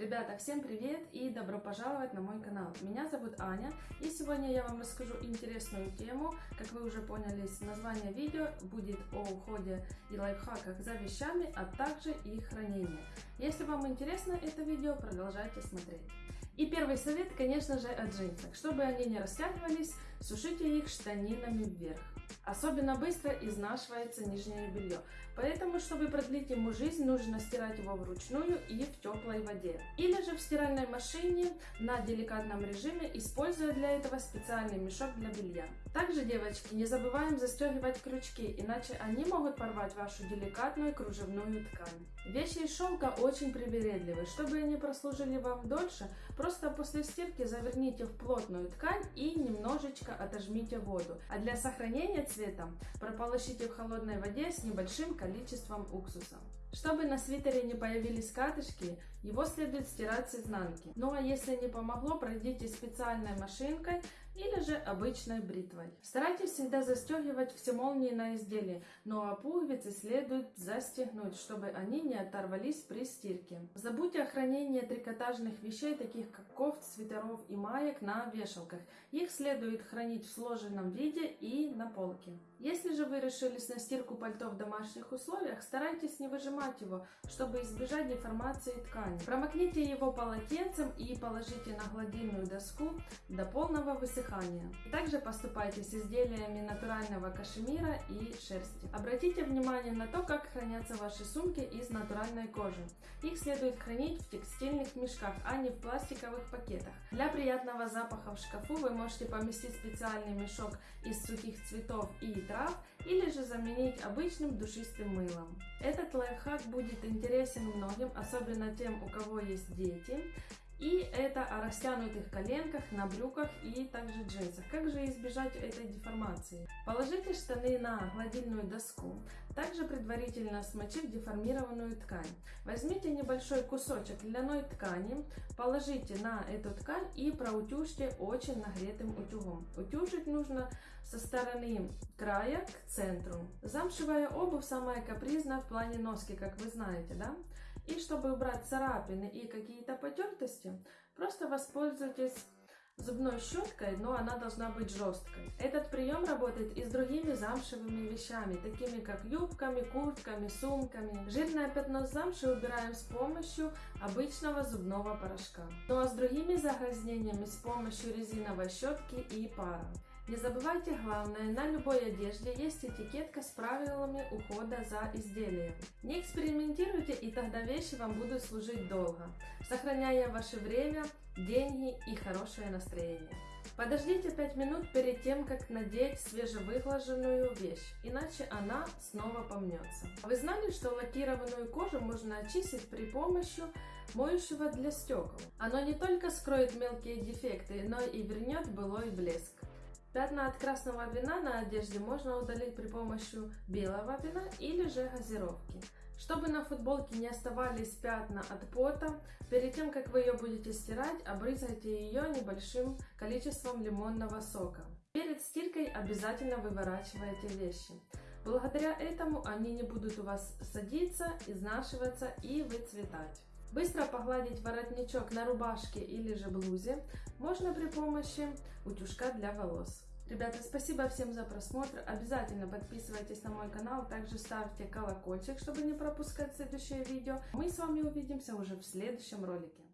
Ребята, всем привет и добро пожаловать на мой канал. Меня зовут Аня и сегодня я вам расскажу интересную тему. Как вы уже поняли с названия видео, будет о уходе и лайфхаках за вещами, а также их хранении. Если вам интересно это видео, продолжайте смотреть. И первый совет, конечно же, о джинсах. Чтобы они не растягивались, сушите их штанинами вверх. Особенно быстро изнашивается нижнее белье. Поэтому, чтобы продлить ему жизнь, нужно стирать его вручную и в теплой воде. Или же в стиральной машине на деликатном режиме, используя для этого специальный мешок для белья. Также, девочки, не забываем застегивать крючки, иначе они могут порвать вашу деликатную кружевную ткань. Вещи из шелка очень привередливы. Чтобы они прослужили вам дольше, просто после стирки заверните в плотную ткань и немножечко отожмите воду. А для сохранения цвета прополощите в холодной воде с небольшим количеством уксуса. Чтобы на свитере не появились катышки, его следует стирать с изнанки. Ну а если не помогло, пройдите специальной машинкой или же обычной бритвой. Старайтесь всегда застегивать все молнии на изделии, а пуговицы следует застегнуть, чтобы они не оторвались при стирке. Забудьте о хранении трикотажных вещей, таких как кофт, свитеров и маек на вешалках. Их следует хранить в сложенном виде и на полке. Если же вы решились на стирку пальто в домашних условиях, старайтесь не выжимать его, чтобы избежать деформации ткани. Промокните его полотенцем и положите на гладильную доску до полного высыхания. Также поступайте с изделиями натурального кашемира и шерсти. Обратите внимание на то, как хранятся ваши сумки из натуральной кожи. Их следует хранить в текстильных мешках, а не в пластиковых пакетах. Для приятного запаха в шкафу вы можете поместить специальный мешок из сухих цветов и трав или же заменить обычным душистым мылом. Этот лайфхак будет интересен многим, особенно тем, у кого есть дети. И это о растянутых коленках, на брюках и также джинсах. Как же избежать этой деформации? Положите штаны на гладильную доску, также предварительно смочив деформированную ткань. Возьмите небольшой кусочек льняной ткани, положите на эту ткань и проутюжьте очень нагретым утюгом. Утюжить нужно со стороны края к центру. Замшевая обувь самая капризная в плане носки, как вы знаете, да? И чтобы убрать царапины и какие-то потертости, просто воспользуйтесь зубной щеткой, но она должна быть жесткой. Этот прием работает и с другими замшевыми вещами, такими как юбками, куртками, сумками. Жирное пятно с замши убираем с помощью обычного зубного порошка. Ну а с другими загрязнениями с помощью резиновой щетки и пара. Не забывайте главное, на любой одежде есть этикетка с правилами ухода за изделием. Не экспериментируйте и тогда вещи вам будут служить долго, сохраняя ваше время, деньги и хорошее настроение. Подождите 5 минут перед тем, как надеть свежевыглаженную вещь, иначе она снова помнется. Вы знали, что лакированную кожу можно очистить при помощи моющего для стекол? Оно не только скроет мелкие дефекты, но и вернет былой блеск. Пятна от красного вина на одежде можно удалить при помощи белого вина или же газировки. Чтобы на футболке не оставались пятна от пота, перед тем как вы ее будете стирать, обрызгайте ее небольшим количеством лимонного сока. Перед стиркой обязательно выворачивайте вещи. Благодаря этому они не будут у вас садиться, изнашиваться и выцветать. Быстро погладить воротничок на рубашке или же блузе можно при помощи утюжка для волос. Ребята, спасибо всем за просмотр. Обязательно подписывайтесь на мой канал, также ставьте колокольчик, чтобы не пропускать следующее видео. Мы с вами увидимся уже в следующем ролике.